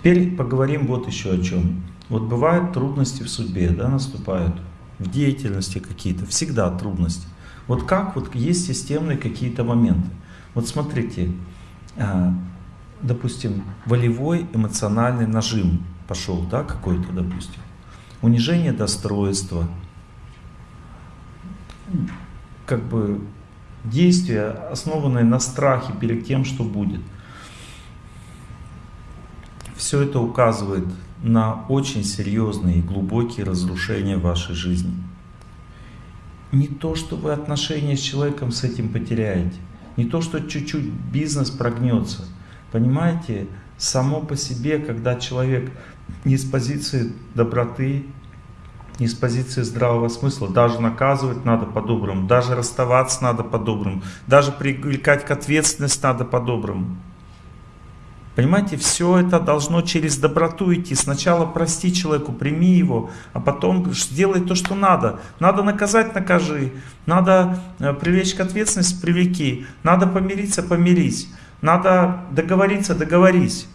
Теперь поговорим вот еще о чем. Вот бывают трудности в судьбе, да, наступают, в деятельности какие-то, всегда трудности. Вот как вот есть системные какие-то моменты. Вот смотрите, а, допустим, волевой эмоциональный нажим пошел, да, какой-то, допустим. Унижение достоинства, как бы действия, основанные на страхе перед тем, что будет. Все это указывает на очень серьезные и глубокие разрушения вашей жизни. Не то, что вы отношения с человеком с этим потеряете, не то, что чуть-чуть бизнес прогнется. Понимаете, само по себе, когда человек не с позиции доброты, не с позиции здравого смысла, даже наказывать надо по-доброму, даже расставаться надо по-доброму, даже привлекать к ответственности надо по-доброму. Понимаете, все это должно через доброту идти. Сначала прости человеку, прими его, а потом сделай то, что надо. Надо наказать, накажи. Надо э, привлечь к ответственности, привлеки. Надо помириться, помирись. Надо договориться, договорись.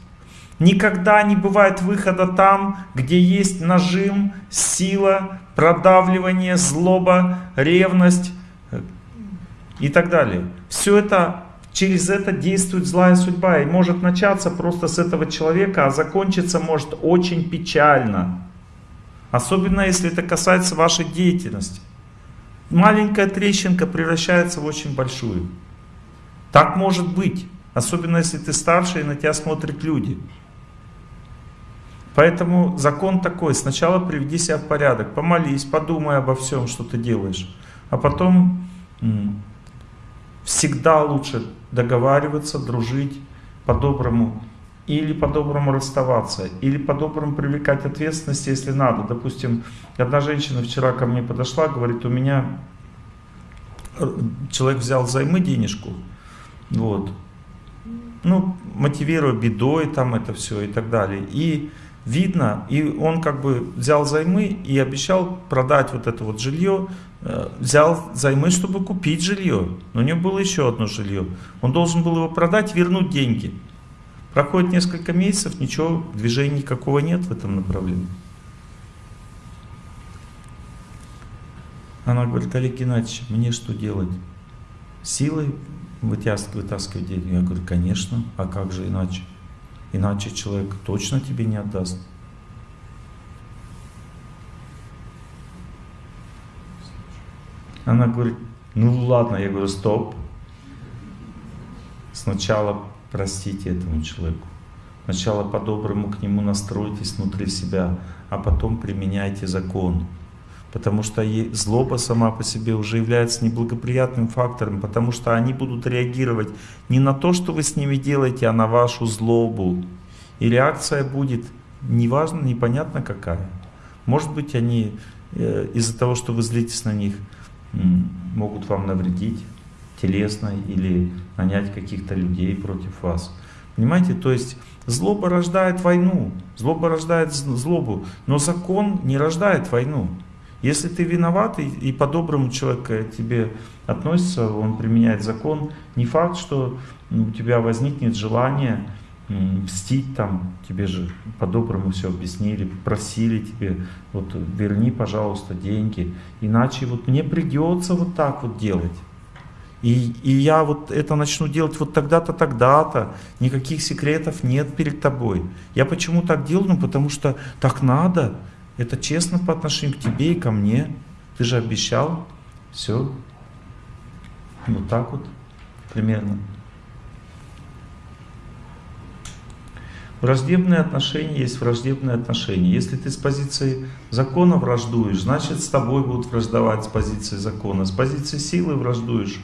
Никогда не бывает выхода там, где есть нажим, сила, продавливание, злоба, ревность э, и так далее. Все это через это действует злая судьба. И может начаться просто с этого человека, а закончиться может очень печально. Особенно если это касается вашей деятельности. Маленькая трещинка превращается в очень большую. Так может быть. Особенно если ты старше и на тебя смотрят люди. Поэтому закон такой. Сначала приведи себя в порядок. Помолись, подумай обо всем, что ты делаешь. А потом всегда лучше договариваться, дружить по-доброму. Или по-доброму расставаться, или по-доброму привлекать ответственность, если надо. Допустим, одна женщина вчера ко мне подошла, говорит, у меня э, человек взял займы денежку, вот, ну, мотивируя бедой, там это все и так далее. И видно, и он как бы взял займы и обещал продать вот это вот жилье, э, взял займы, чтобы купить жилье. Но у него было еще одно жилье. Он должен был его продать, вернуть деньги. Проходит несколько месяцев, ничего, движения никакого нет в этом направлении. Она говорит, Олег Геннадьевич, мне что делать? Силой вытаскивать, деньги? Я говорю, конечно, а как же иначе? Иначе человек точно тебе не отдаст. Она говорит, ну ладно, я говорю, стоп. Сначала простите этому человеку. Сначала по-доброму к нему настройтесь внутри себя, а потом применяйте закон. Потому что злоба сама по себе уже является неблагоприятным фактором, потому что они будут реагировать не на то, что вы с ними делаете, а на вашу злобу. И реакция будет неважно, непонятно какая. Может быть, они э, из-за того, что вы злитесь на них, могут вам навредить телесно или нанять каких-то людей против вас. Понимаете, то есть злоба рождает войну, злоба рождает злобу, но закон не рождает войну. Если ты виноват и, и по-доброму человек тебе относится, он применяет закон, не факт, что у тебя возникнет желание мстить там, тебе же по-доброму все объяснили, просили тебе, вот верни, пожалуйста, деньги, иначе вот мне придется вот так вот делать. И, и я вот это начну делать вот тогда-то, тогда-то, никаких секретов нет перед тобой. Я почему так делаю? Ну потому что так надо, это честно по отношению к тебе и ко мне. Ты же обещал. Все. Вот так вот примерно. Враждебные отношения есть враждебные отношения. Если ты с позиции закона враждуешь, значит с тобой будут враждовать с позиции закона. С позиции силы враждуешь,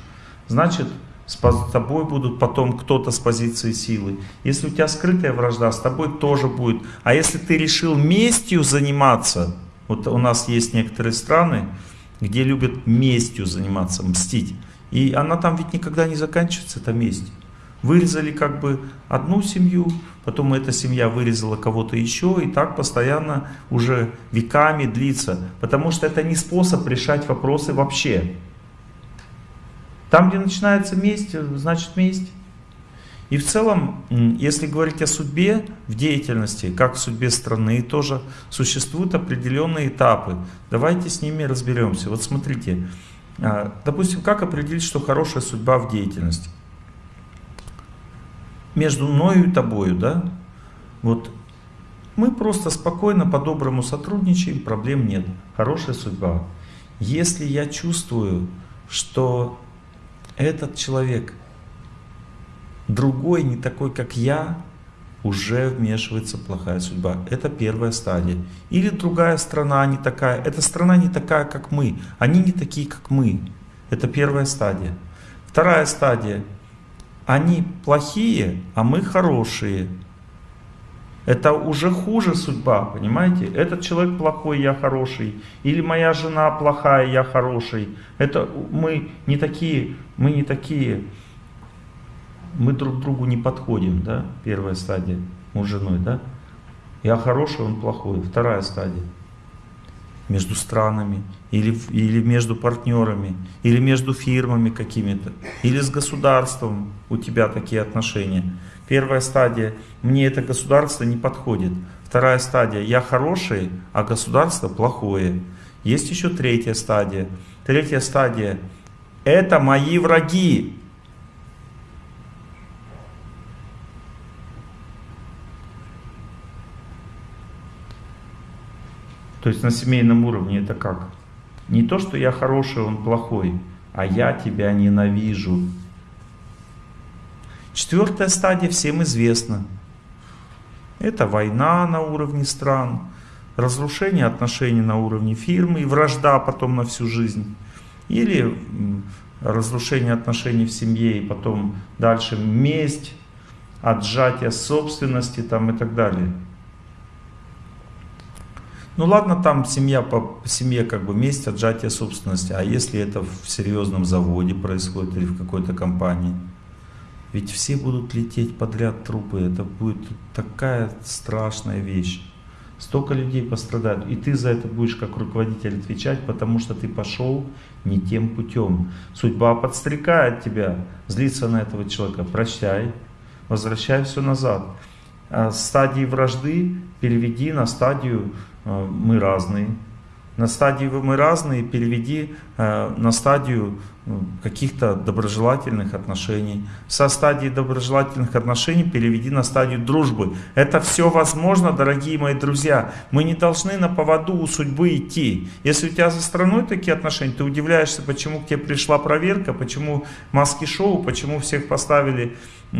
значит с тобой будут потом кто-то с позиции силы. Если у тебя скрытая вражда, с тобой тоже будет. А если ты решил местью заниматься, вот у нас есть некоторые страны, где любят местью заниматься, мстить. И она там ведь никогда не заканчивается, эта месть. Вырезали как бы одну семью, потом эта семья вырезала кого-то еще, и так постоянно уже веками длится. Потому что это не способ решать вопросы вообще. Там, где начинается месть, значит месть. И в целом, если говорить о судьбе в деятельности, как в судьбе страны, тоже существуют определенные этапы. Давайте с ними разберемся. Вот смотрите, а, допустим, как определить, что хорошая судьба в деятельности? Между мною и тобою, да? Вот мы просто спокойно, по-доброму сотрудничаем, проблем нет. Хорошая судьба. Если я чувствую, что этот человек другой, не такой, как я, уже вмешивается плохая судьба. Это первая стадия. Или другая страна не такая. Эта страна не такая, как мы. Они не такие, как мы. Это первая стадия. Вторая стадия. Они плохие, а мы хорошие. Это уже хуже судьба, понимаете? Этот человек плохой, я хороший. Или моя жена плохая, я хороший. Это мы не такие, мы не такие мы друг другу не подходим, да, первая стадия, муж с женой, да. Я хороший, он плохой. Вторая стадия. Между странами, или, или между партнерами, или между фирмами какими-то, или с государством у тебя такие отношения. Первая стадия, мне это государство не подходит. Вторая стадия, я хороший, а государство плохое. Есть еще третья стадия. Третья стадия, это мои враги, То есть на семейном уровне это как? Не то, что я хороший, он плохой, а я тебя ненавижу. Четвертая стадия всем известна. Это война на уровне стран, разрушение отношений на уровне фирмы и вражда потом на всю жизнь. Или разрушение отношений в семье и потом дальше месть, отжатие собственности там и так далее. Ну ладно, там семья по семье как бы месть, отжатие собственности. А если это в серьезном заводе происходит или в какой-то компании? Ведь все будут лететь подряд трупы. Это будет такая страшная вещь. Столько людей пострадают. И ты за это будешь как руководитель отвечать, потому что ты пошел не тем путем. Судьба подстрекает тебя злиться на этого человека. Прощай, возвращай все назад. А стадии вражды переведи на стадию Э, мы разные. На стадии мы разные переведи э, на стадию э, каких-то доброжелательных отношений. Со стадии доброжелательных отношений переведи на стадию дружбы. Это все возможно, дорогие мои друзья. Мы не должны на поводу у судьбы идти. Если у тебя за страной такие отношения, ты удивляешься, почему к тебе пришла проверка, почему маски-шоу, почему всех поставили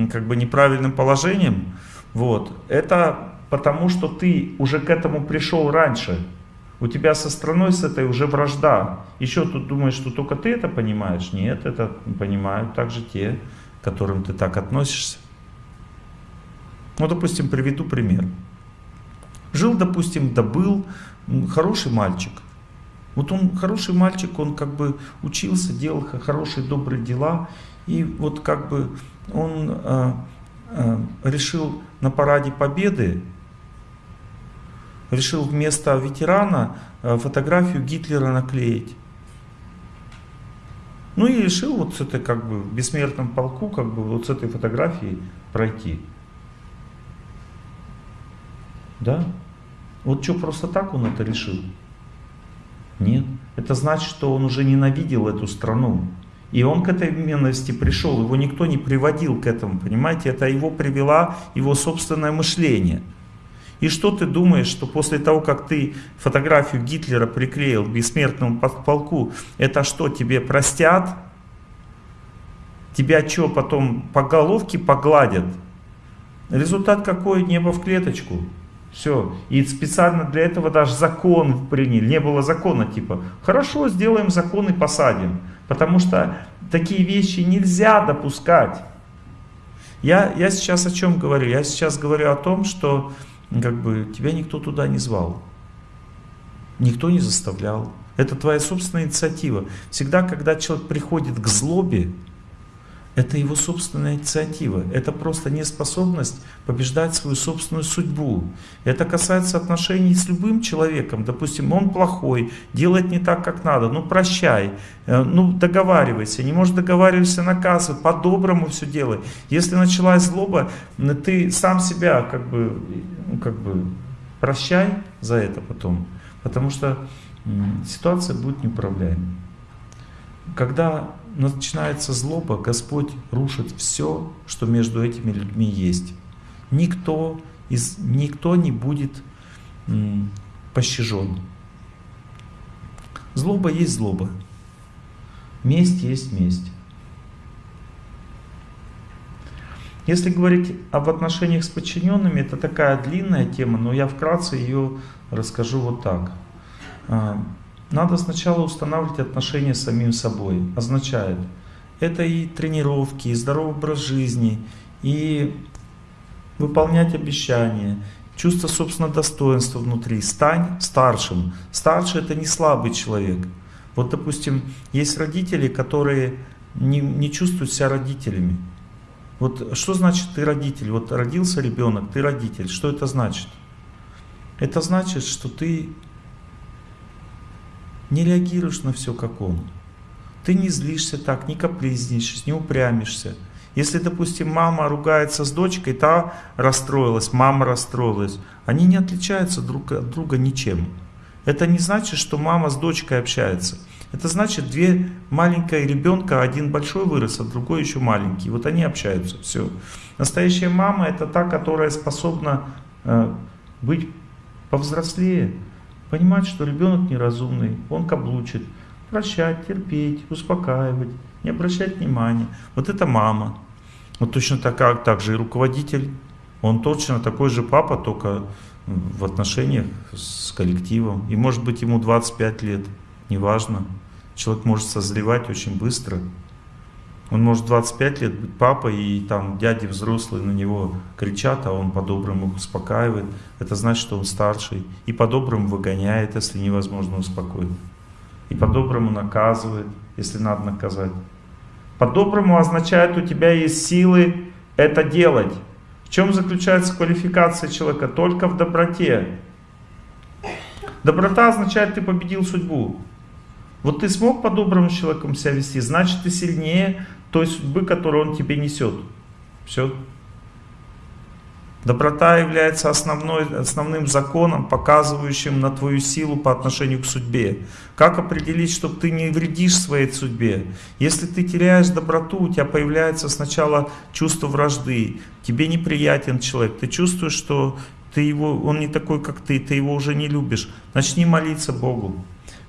как бы неправильным положением. Вот. Это потому что ты уже к этому пришел раньше. У тебя со страной с этой уже вражда. Еще тут думаешь, что только ты это понимаешь? Нет, это понимают также те, к которым ты так относишься. Ну, допустим, приведу пример. Жил, допустим, добыл хороший мальчик. Вот он хороший мальчик, он как бы учился, делал хорошие, добрые дела. И вот как бы он э, э, решил на параде победы решил вместо ветерана э, фотографию Гитлера наклеить. Ну и решил вот с этой как бы в бессмертном полку как бы вот с этой фотографией пройти. Да? Вот что, просто так он это решил? Нет. Это значит, что он уже ненавидел эту страну. И он к этой ненависти пришел, его никто не приводил к этому, понимаете? Это его привела его собственное мышление. И что ты думаешь, что после того, как ты фотографию Гитлера приклеил к бессмертному полку, это что, тебе простят? Тебя что, потом по головке погладят? Результат какой? Небо в клеточку. Все. И специально для этого даже закон приняли. Не было закона типа, хорошо, сделаем закон и посадим. Потому что такие вещи нельзя допускать. Я, я сейчас о чем говорю? Я сейчас говорю о том, что как бы тебя никто туда не звал. Никто не заставлял. Это твоя собственная инициатива. Всегда, когда человек приходит к злобе, Это его собственная инициатива. Это просто неспособность побеждать свою собственную судьбу. Это касается отношений с любым человеком. Допустим, он плохой, делает не так, как надо. Ну прощай, э, ну договаривайся. Не можешь договариваться, наказывай. По-доброму все делай. Если началась злоба, ты сам себя как бы, ну, как бы прощай за это потом. Потому что ситуация будет неуправляемой. Когда начинается злоба, Господь рушит все, что между этими людьми есть. Никто, из, никто не будет пощажен. Злоба есть злоба. Месть есть месть. Если говорить об отношениях с подчиненными, это такая длинная тема, но я вкратце ее расскажу вот так. Надо сначала устанавливать отношения с самим собой. Означает, это и тренировки, и здоровый образ жизни, и выполнять обещания, чувство собственного достоинства внутри. Стань старшим. Старший это не слабый человек. Вот, допустим, есть родители, которые не, не чувствуют себя родителями. Вот что значит ты родитель? Вот родился ребенок, ты родитель. Что это значит? Это значит, что ты не реагируешь на все как он. Ты не злишься так, не капризничаешь, не упрямишься. Если, допустим, мама ругается с дочкой, та расстроилась, мама расстроилась, они не отличаются друг от друга ничем. Это не значит, что мама с дочкой общается. Это значит, две маленькие ребенка, один большой вырос, а другой еще маленький. Вот они общаются, все. Настоящая мама это та, которая способна э, быть повзрослее, Понимать, что ребенок неразумный, он каблучит. Прощать, терпеть, успокаивать, не обращать внимания. Вот это мама. Вот точно так, так же и руководитель. Он точно такой же папа, только в отношениях с коллективом. И может быть ему 25 лет, неважно. Человек может созревать очень быстро. Он может 25 лет быть папой, и там дяди взрослые на него кричат, а он по-доброму их успокаивает. Это значит, что он старший. И по-доброму выгоняет, если невозможно успокоить. И по-доброму наказывает, если надо наказать. По-доброму означает, у тебя есть силы это делать. В чем заключается квалификация человека? Только в доброте. Доброта означает, ты победил судьбу. Вот ты смог по-доброму с человеком себя вести, значит ты сильнее той судьбы, которую он тебе несет. Все. Доброта является основной, основным законом, показывающим на твою силу по отношению к судьбе. Как определить, чтобы ты не вредишь своей судьбе? Если ты теряешь доброту, у тебя появляется сначала чувство вражды, тебе неприятен человек, ты чувствуешь, что ты его, он не такой, как ты, ты его уже не любишь. Начни молиться Богу.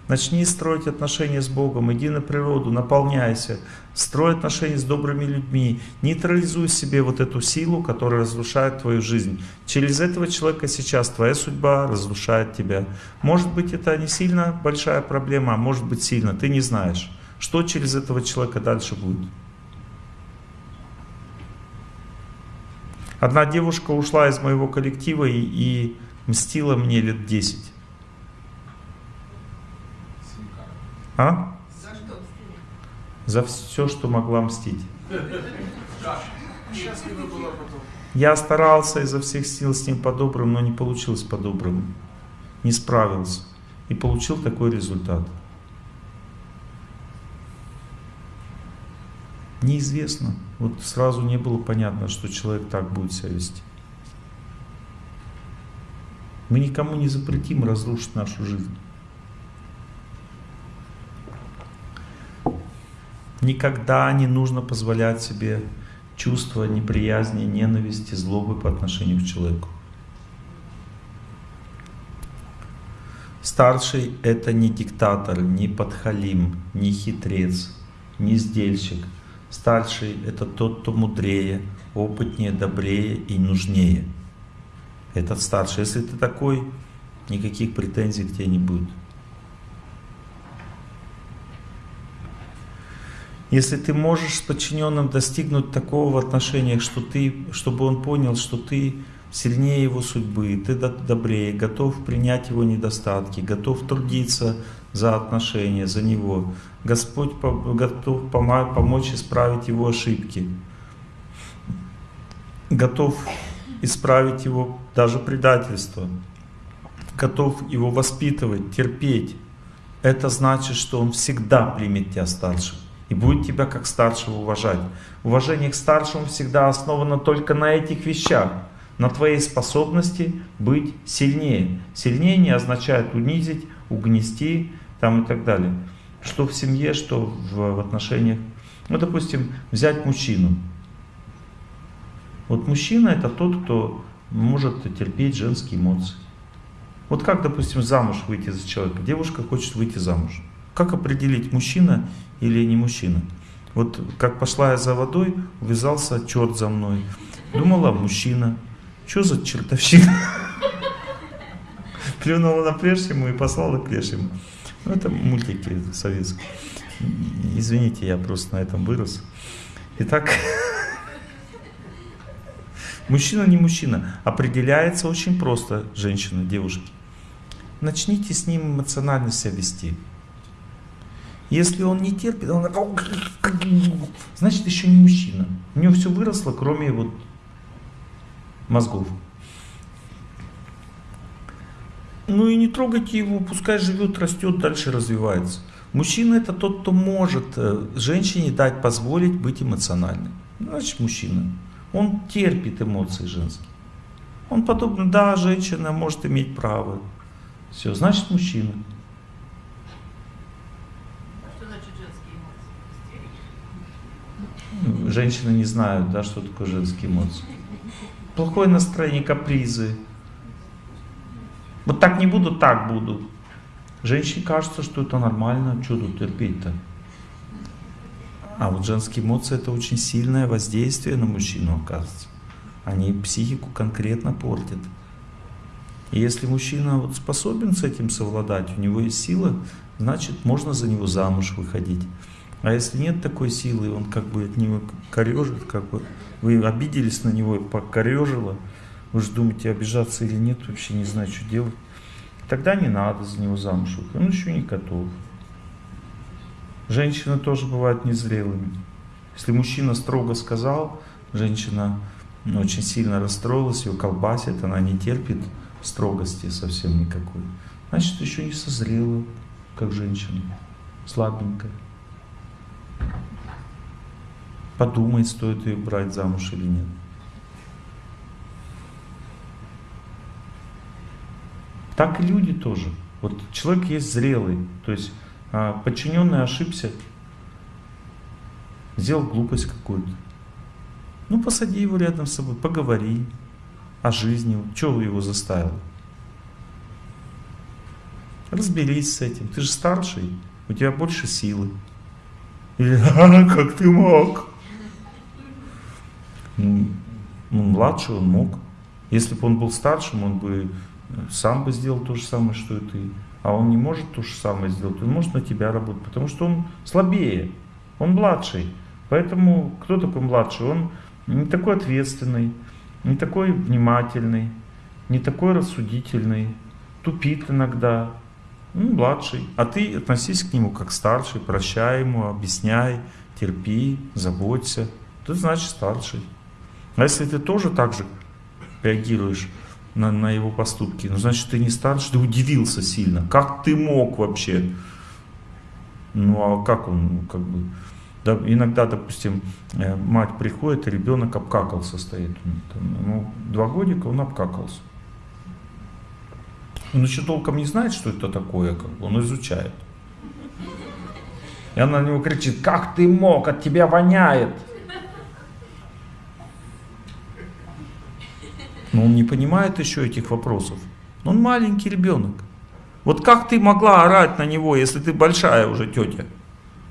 Начни строить отношения с Богом, иди на природу, наполняйся, строй отношения с добрыми людьми, нейтрализуй себе вот эту силу, которая разрушает твою жизнь. Через этого человека сейчас твоя судьба разрушает тебя. Может быть это не сильно большая проблема, а может быть сильно, ты не знаешь, что через этого человека дальше будет. Одна девушка ушла из моего коллектива и, и мстила мне лет 10. А? За что За все, что могла мстить. Я старался изо всех сил с ним по-доброму, но не получилось по-доброму. Не справился. И получил такой результат. Неизвестно. Вот сразу не было понятно, что человек так будет себя вести. Мы никому не запретим разрушить нашу жизнь. Никогда не нужно позволять себе чувство неприязни, ненависти, злобы по отношению к человеку. Старший — это не диктатор, не подхалим, не хитрец, не сдельщик. Старший — это тот, кто мудрее, опытнее, добрее и нужнее. Этот старший. Если ты такой, никаких претензий к тебе не будет. Если ты можешь с подчиненным достигнуть такого в отношениях, что ты, чтобы он понял, что ты сильнее его судьбы, ты добрее, готов принять его недостатки, готов трудиться за отношения, за него. Господь готов помочь исправить его ошибки, готов исправить его даже предательство, готов его воспитывать, терпеть. Это значит, что он всегда примет тебя старшим и будет тебя как старшего уважать. Уважение к старшему всегда основано только на этих вещах, на твоей способности быть сильнее. Сильнее не означает унизить, угнести там и так далее. Что в семье, что в, отношениях. Ну, допустим, взять мужчину. Вот мужчина это тот, кто может терпеть женские эмоции. Вот как, допустим, замуж выйти за человека? Девушка хочет выйти замуж. Как определить, мужчина или не мужчина? Вот как пошла я за водой, увязался черт за мной. Думала, мужчина. Что за чертовщина? Плюнула на плешему и послала к лешему. Ну, это мультики советские. Извините, я просто на этом вырос. Итак, мужчина не мужчина. Определяется очень просто женщина, девушки. Начните с ним эмоционально себя вести. Если он не терпит, он значит еще не мужчина. У него все выросло, кроме вот мозгов. Ну и не трогайте его, пускай живет, растет, дальше развивается. Мужчина это тот, кто может э, женщине дать, позволить быть эмоциональным. Значит, мужчина. Он терпит эмоции женские. Он подобно, да, женщина может иметь право. Все, значит, мужчина. Женщины не знают, да, что такое женские эмоции. Плохое настроение, капризы. Вот так не буду, так буду. Женщине кажется, что это нормально, что тут терпеть-то? А вот женские эмоции это очень сильное воздействие на мужчину, оказывается. Они психику конкретно портят. И если мужчина вот способен с этим совладать, у него есть сила, значит можно за него замуж выходить. А если нет такой силы, он как бы от него корежит, как бы вы обиделись на него и покорежило, вы же думаете, обижаться или нет, вообще не знаю, что делать. Тогда не надо за него замуж он еще не готов. Женщины тоже бывают незрелыми. Если мужчина строго сказал, женщина очень сильно расстроилась, ее колбасит, она не терпит строгости совсем никакой. Значит, еще не созрела, как женщина, слабенькая подумать, стоит ее брать замуж или нет. Так и люди тоже. Вот человек есть зрелый, то есть а, подчиненный ошибся, сделал глупость какую-то. Ну, посади его рядом с собой, поговори о жизни, что его заставил. Разберись с этим. Ты же старший, у тебя больше силы. Или, а, как ты мог? Ну, ну, младший он мог. Если бы он был старшим, он бы э, сам бы сделал то же самое, что и ты. А он не может то же самое сделать, он может на тебя работать, потому что он слабее, он младший. Поэтому кто такой младший? Он не такой ответственный, не такой внимательный, не такой рассудительный, тупит иногда, ну, младший. А ты относись к нему как старший, прощай ему, объясняй, терпи, заботься. Ты значит старший. А если ты тоже так же реагируешь на, на его поступки, ну значит ты не старший, ты удивился сильно. Как ты мог вообще? Ну а как он, ну, как бы, да, иногда, допустим, э, мать приходит, и ребенок обкакался стоит. Ну, два годика он обкакался. Он еще толком не знает, что это такое, как он изучает. И она на него кричит, как ты мог, от тебя воняет. Но он не понимает еще этих вопросов. Он маленький ребенок. Вот как ты могла орать на него, если ты большая уже тетя?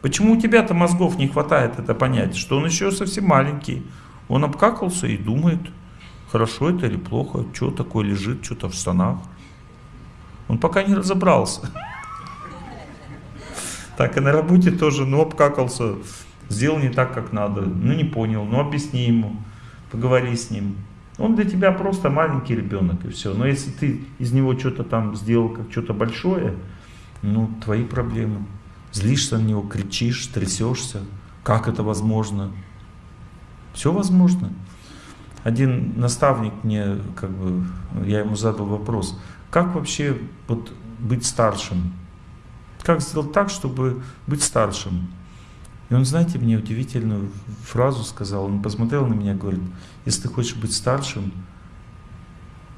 Почему у тебя-то мозгов не хватает это понять, что он еще совсем маленький? Он обкакался и думает, хорошо это или плохо, что такое лежит, что-то в штанах. Он пока не разобрался. Так и на работе тоже, ну обкакался, сделал не так, как надо, ну не понял, ну объясни ему, поговори с ним. Он для тебя просто маленький ребенок и все. Но если ты из него что-то там сделал, как что-то большое, ну, твои проблемы. Злишься на него, кричишь, трясешься. Как это возможно? Все возможно. Один наставник мне, как бы, я ему задал вопрос, как вообще вот быть старшим? Как сделать так, чтобы быть старшим? И он, знаете, мне удивительную фразу сказал. Он посмотрел на меня и говорит, если ты хочешь быть старшим,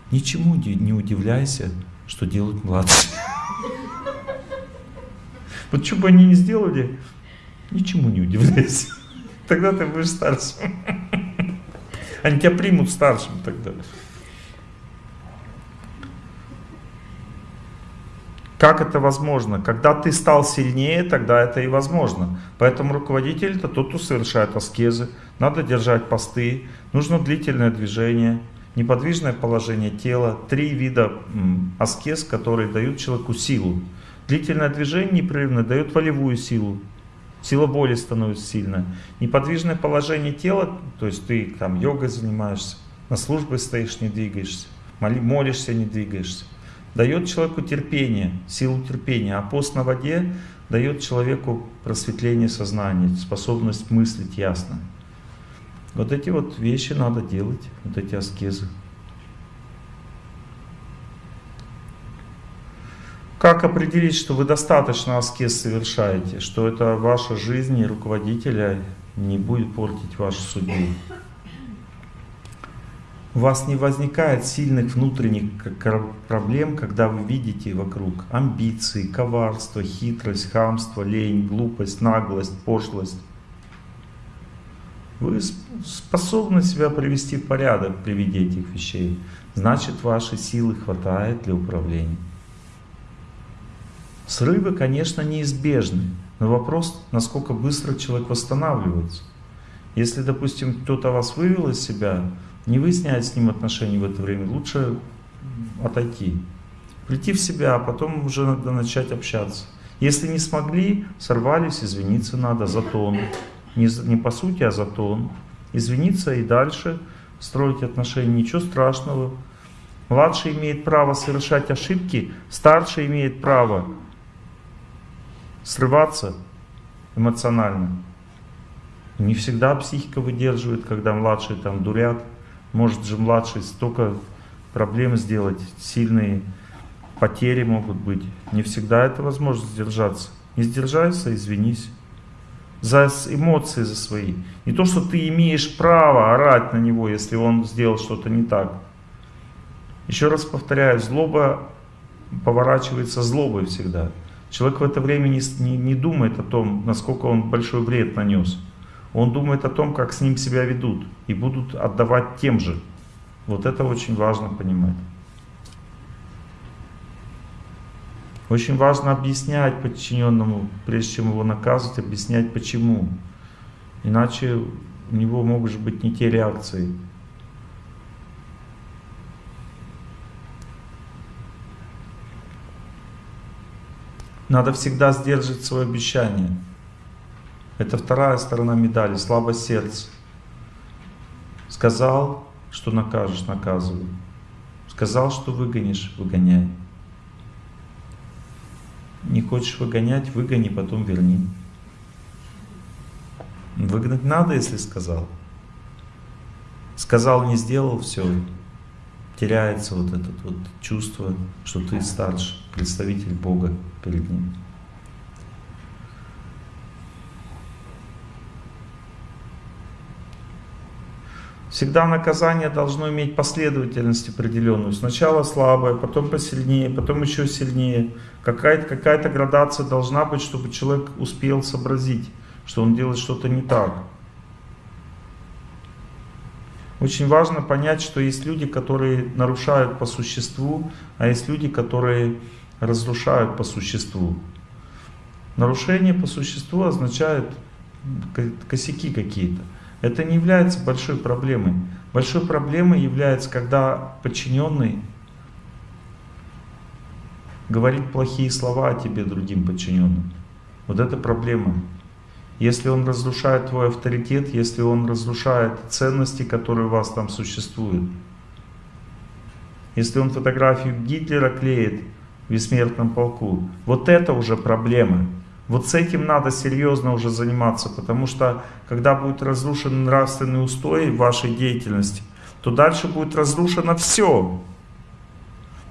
ничему не удивляйся, что делают младшие. Вот что бы они ни сделали, ничему не удивляйся. Тогда ты будешь старшим. Они тебя примут старшим тогда. Как это возможно? Когда ты стал сильнее, тогда это и возможно. Поэтому руководитель это тот, кто совершает аскезы. Надо держать посты, нужно длительное движение, неподвижное положение тела. Три вида аскез, которые дают человеку силу. Длительное движение непрерывно дает волевую силу. Сила воли становится сильная. Неподвижное положение тела, то есть ты там йогой занимаешься, на службе стоишь, не двигаешься, молишься, не двигаешься. Дает человеку терпение, силу терпения. А пост на воде дает человеку просветление сознания, способность мыслить ясно. Вот эти вот вещи надо делать, вот эти аскезы. Как определить, что вы достаточно аскез совершаете, что это ваша жизнь и руководителя не будет портить вашу судьбу? У вас не возникает сильных внутренних проблем, когда вы видите вокруг амбиции, коварство, хитрость, хамство, лень, глупость, наглость, пошлость. Вы способны себя привести в порядок при виде этих вещей. Значит, вашей силы хватает для управления. Срывы, конечно, неизбежны, но вопрос, насколько быстро человек восстанавливается. Если, допустим, кто-то вас вывел из себя, не выяснять с ним отношения в это время, лучше отойти. Прийти в себя, а потом уже надо начать общаться. Если не смогли, сорвались, извиниться надо за тон. Не, не по сути, а за тон. Извиниться и дальше строить отношения, ничего страшного. Младший имеет право совершать ошибки, старший имеет право срываться эмоционально. Не всегда психика выдерживает, когда младшие там дурят. Может же младший столько проблем сделать, сильные потери могут быть. Не всегда это возможно сдержаться. Не сдержайся, извинись. За эмоции за свои. Не то, что ты имеешь право орать на него, если он сделал что-то не так. Еще раз повторяю, злоба поворачивается злобой всегда. Человек в это время не, не, не думает о том, насколько он большой вред нанес. Он думает о том, как с ним себя ведут и будут отдавать тем же. Вот это очень важно понимать. Очень важно объяснять подчиненному, прежде чем его наказывать, объяснять почему. Иначе у него могут быть не те реакции. Надо всегда сдерживать свое обещание. Это вторая сторона медали, слабость сердца. Сказал, что накажешь, наказывай. Сказал, что выгонишь, выгоняй. Не хочешь выгонять, выгони, потом верни. Выгнать надо, если сказал. Сказал, не сделал, все. Теряется вот это вот чувство, что ты старше, представитель Бога перед ним. Всегда наказание должно иметь последовательность определенную. Сначала слабое, потом посильнее, потом еще сильнее. Какая-то какая, градация должна быть, чтобы человек успел сообразить, что он делает что-то не так. Очень важно понять, что есть люди, которые нарушают по существу, а есть люди, которые разрушают по существу. Нарушение по существу означает косяки какие-то. Это не является большой проблемой. Большой проблемой является, когда подчиненный говорит плохие слова о тебе другим подчиненным. Вот это проблема. Если он разрушает твой авторитет, если он разрушает ценности, которые у вас там существуют, если он фотографию Гитлера клеит в бессмертном полку, вот это уже проблема. Вот с этим надо серьезно уже заниматься, потому что когда будет разрушен нравственный устой вашей деятельности, то дальше будет разрушено все.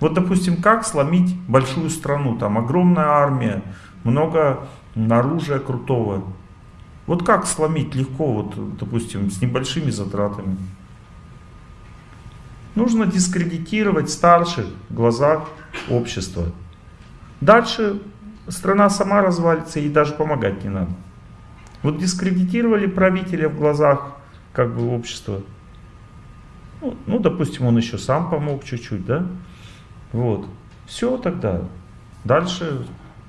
Вот, допустим, как сломить большую страну, там огромная армия, много оружия крутого. Вот как сломить легко, вот, допустим, с небольшими затратами. Нужно дискредитировать старших в глазах общества. Дальше страна сама развалится и даже помогать не надо. Вот дискредитировали правителя в глазах как бы общества. Ну, ну допустим, он еще сам помог чуть-чуть, да? Вот. Все тогда. Дальше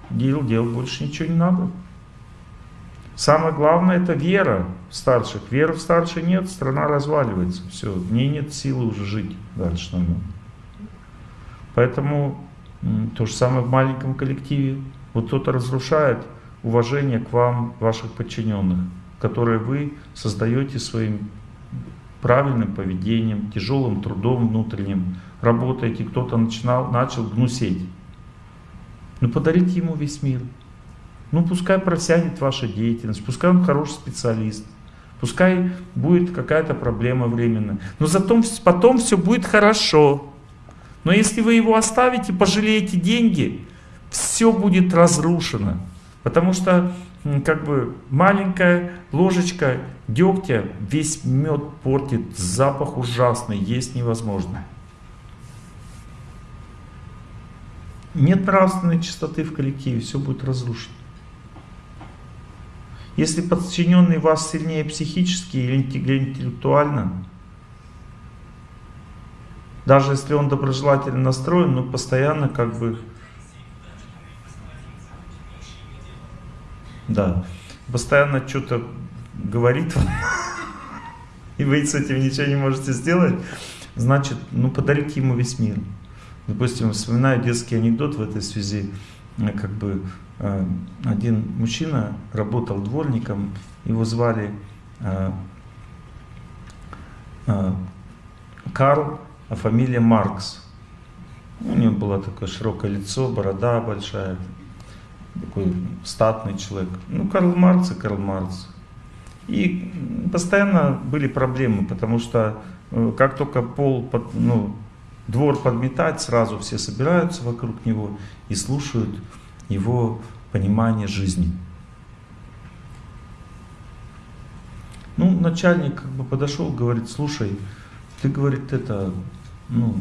дел делать больше ничего не надо. Самое главное это вера в старших. Веры в старших нет, страна разваливается. Все, в ней нет силы уже жить дальше. Наверное. Поэтому то же самое в маленьком коллективе. Вот кто-то разрушает уважение к вам, ваших подчиненных, которые вы создаете своим правильным поведением, тяжелым трудом внутренним, работаете, кто-то начинал, начал гнусеть. Ну подарите ему весь мир. Ну пускай просянет ваша деятельность, пускай он хороший специалист, пускай будет какая-то проблема временная. Но зато потом все будет хорошо. Но если вы его оставите, пожалеете деньги, все будет разрушено. Потому что как бы маленькая ложечка дегтя весь мед портит, запах ужасный, есть невозможно. Нет нравственной чистоты в коллективе, все будет разрушено. Если подчиненный вас сильнее психически или интеллектуально, даже если он доброжелательно настроен, но постоянно как бы Да. Постоянно что-то говорит вам, и вы с этим ничего не можете сделать, значит, ну подарите ему весь мир. Допустим, вспоминаю детский анекдот в этой связи, как бы э, один мужчина работал дворником, его звали э, э, Карл, а фамилия Маркс. У него было такое широкое лицо, борода большая, такой статный человек. Ну, Карл Маркс и Карл Маркс. И постоянно были проблемы, потому что э, как только пол, под, ну, двор подметать, сразу все собираются вокруг него и слушают его понимание жизни. Ну, начальник как бы подошел, говорит, слушай, ты, говорит, это, ну,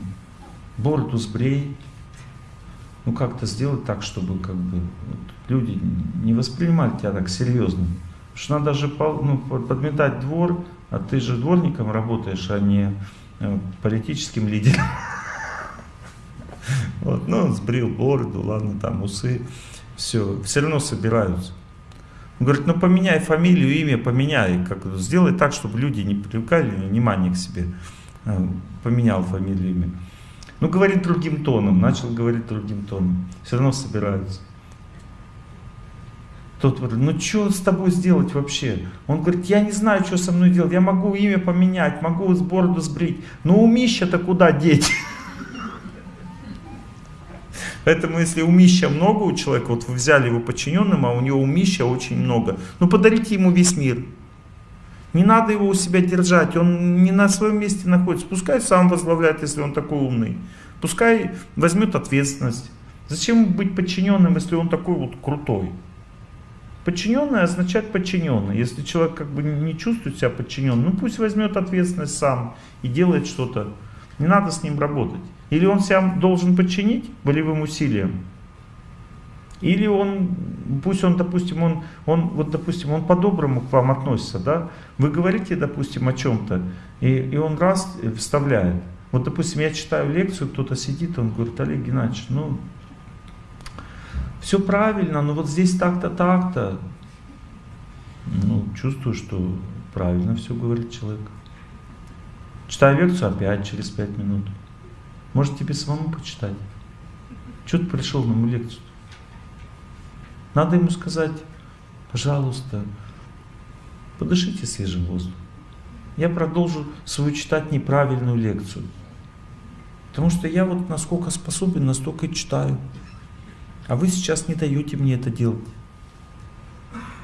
бороду сбрей, ну как-то сделать так, чтобы как бы вот, люди не воспринимали тебя так серьезно. Потому что надо же ну, подметать двор, а ты же дворником работаешь, а не э, политическим лидером. Вот, ну, сбрил бороду, ладно, там усы, все, все равно собираются. Он говорит, ну поменяй фамилию, имя, поменяй, как, сделай так, чтобы люди не привлекали внимание к себе. Э, поменял фамилию, имя. Ну, говорит другим тоном, начал говорить другим тоном. Все равно собираются. Тот говорит, ну что с тобой сделать вообще? Он говорит, я не знаю, что со мной делать. Я могу имя поменять, могу с бороду сбрить. Но умища-то куда деть? Поэтому если умища много у человека, вот вы взяли его подчиненным, а у него умища очень много, ну подарите ему весь мир. Не надо его у себя держать, он не на своем месте находится. Пускай сам возглавляет, если он такой умный. Пускай возьмет ответственность. Зачем быть подчиненным, если он такой вот крутой? Подчиненный означает подчиненный. Если человек как бы не чувствует себя подчиненным, ну пусть возьмет ответственность сам и делает что-то. Не надо с ним работать. Или он себя должен подчинить волевым усилием, или он, пусть он, допустим, он, он вот, допустим, он по-доброму к вам относится, да? Вы говорите, допустим, о чем-то, и, и он раз вставляет. Вот, допустим, я читаю лекцию, кто-то сидит, он говорит, Олег Геннадьевич, ну, все правильно, но вот здесь так-то, так-то. Ну, чувствую, что правильно все говорит человек. Читаю лекцию опять через пять минут. Может тебе самому почитать? Что ты пришел на мою лекцию? Надо ему сказать, пожалуйста, подышите свежим воздухом. Я продолжу свою читать неправильную лекцию. Потому что я вот насколько способен, настолько и читаю. А вы сейчас не даете мне это делать.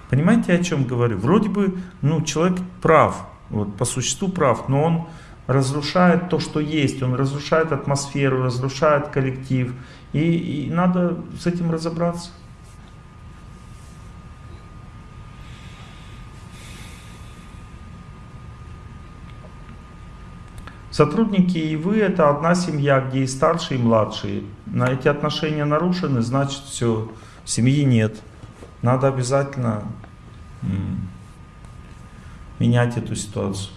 Понимаете, о чем говорю? Вроде бы, ну, человек прав, вот по существу прав, но он разрушает то, что есть, он разрушает атмосферу, разрушает коллектив, и, и надо с этим разобраться. Сотрудники и вы это одна семья, где и старшие, и младшие. На эти отношения нарушены, значит все, семьи нет. Надо обязательно менять эту ситуацию.